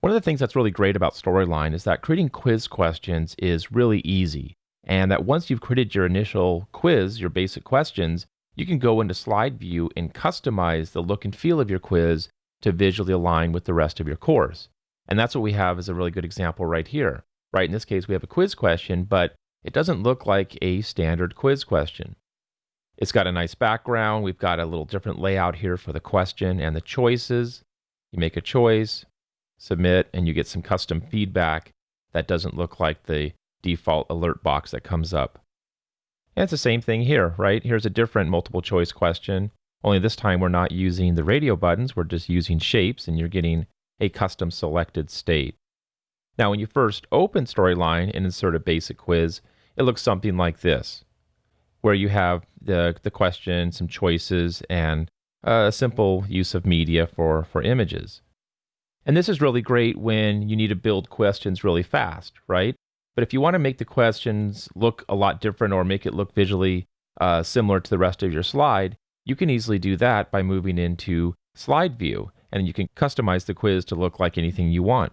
One of the things that's really great about Storyline is that creating quiz questions is really easy. And that once you've created your initial quiz, your basic questions, you can go into slide view and customize the look and feel of your quiz to visually align with the rest of your course. And that's what we have as a really good example right here. Right, in this case, we have a quiz question, but it doesn't look like a standard quiz question. It's got a nice background. We've got a little different layout here for the question and the choices. You make a choice, submit, and you get some custom feedback that doesn't look like the default alert box that comes up. And it's the same thing here, right? Here's a different multiple choice question, only this time we're not using the radio buttons, we're just using shapes, and you're getting a custom selected state. Now, when you first open Storyline and insert a basic quiz, it looks something like this, where you have the, the question, some choices, and a simple use of media for, for images. And this is really great when you need to build questions really fast, right? But if you want to make the questions look a lot different or make it look visually uh, similar to the rest of your slide, you can easily do that by moving into slide view and you can customize the quiz to look like anything you want.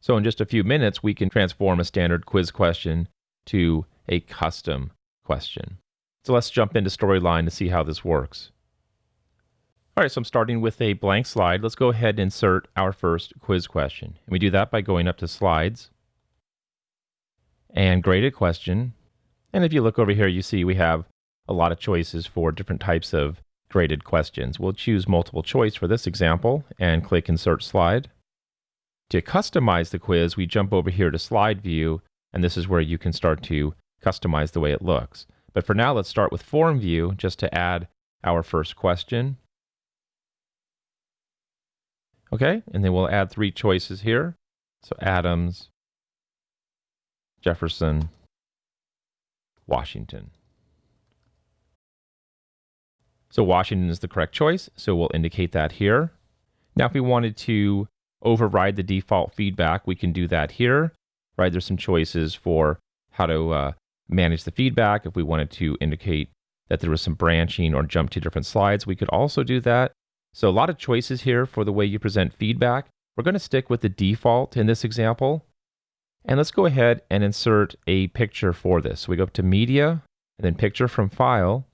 So in just a few minutes, we can transform a standard quiz question to a custom question. So let's jump into Storyline to see how this works. All right, so I'm starting with a blank slide. Let's go ahead and insert our first quiz question. And we do that by going up to Slides and Graded Question. And if you look over here, you see we have a lot of choices for different types of graded questions. We'll choose multiple choice for this example and click Insert Slide. To customize the quiz, we jump over here to Slide View, and this is where you can start to customize the way it looks. But for now, let's start with Form View just to add our first question. Okay, and then we'll add three choices here. So Adams, Jefferson, Washington. So Washington is the correct choice, so we'll indicate that here. Now if we wanted to override the default feedback, we can do that here. Right, there's some choices for how to uh, manage the feedback. If we wanted to indicate that there was some branching or jump to different slides, we could also do that. So a lot of choices here for the way you present feedback. We're going to stick with the default in this example. And let's go ahead and insert a picture for this. So we go up to Media, and then Picture from File.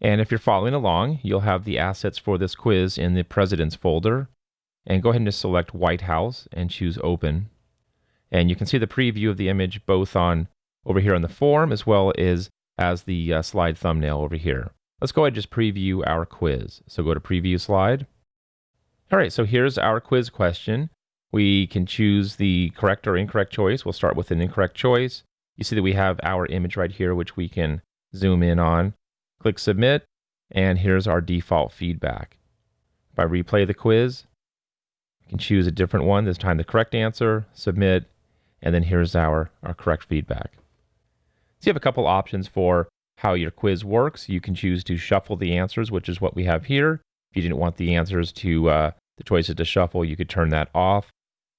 And if you're following along, you'll have the assets for this quiz in the President's folder. And go ahead and just select White House and choose Open. And you can see the preview of the image both on over here on the form as well as as the uh, slide thumbnail over here. Let's go ahead and just preview our quiz. So go to preview slide. All right, so here's our quiz question. We can choose the correct or incorrect choice. We'll start with an incorrect choice. You see that we have our image right here, which we can zoom in on. Click submit, and here's our default feedback. If I replay the quiz, I can choose a different one, this time the correct answer, submit, and then here's our, our correct feedback. So you have a couple options for how your quiz works. You can choose to shuffle the answers, which is what we have here. If you didn't want the answers to, uh, the choices to shuffle, you could turn that off.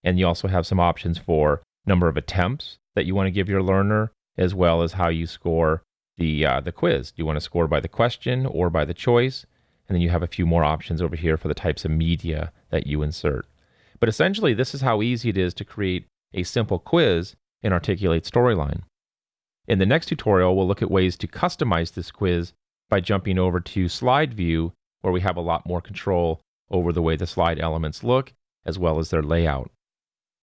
And you also have some options for number of attempts that you want to give your learner, as well as how you score the, uh, the quiz. Do you want to score by the question or by the choice? And then you have a few more options over here for the types of media that you insert. But essentially, this is how easy it is to create a simple quiz in Articulate Storyline. In the next tutorial, we'll look at ways to customize this quiz by jumping over to slide view, where we have a lot more control over the way the slide elements look, as well as their layout.